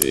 Sí.